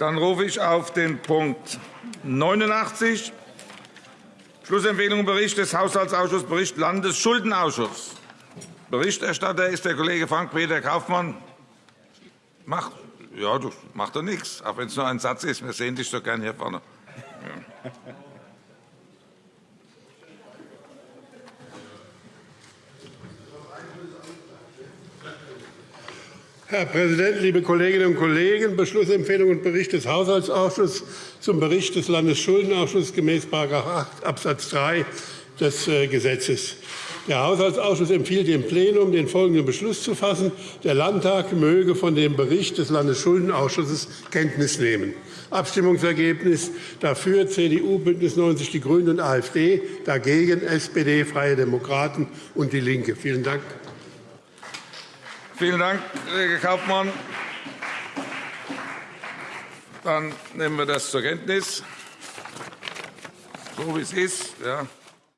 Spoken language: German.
Dann rufe ich auf den Punkt 89, Schlussempfehlung Bericht des Haushaltsausschusses, Bericht Landesschuldenausschuss. Berichterstatter ist der Kollege Frank-Peter Kaufmann. Macht, ja, du macht doch nichts, auch wenn es nur ein Satz ist. Wir sehen dich so gern hier vorne. Ja. Herr Präsident, liebe Kolleginnen und Kollegen! Beschlussempfehlung und Bericht des Haushaltsausschusses zum Bericht des Landesschuldenausschusses gemäß § 8 Abs. 3 des äh, Gesetzes. Der Haushaltsausschuss empfiehlt dem Plenum, den folgenden Beschluss zu fassen. Der Landtag möge von dem Bericht des Landesschuldenausschusses Kenntnis nehmen. Abstimmungsergebnis dafür CDU, BÜNDNIS 90 die GRÜNEN und AfD, dagegen SPD, Freie Demokraten und DIE LINKE. Vielen Dank. Vielen Dank, Kollege Kaufmann. Dann nehmen wir das zur Kenntnis, so wie es ist. Ja.